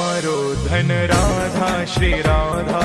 रो धन राधा श्रीराधा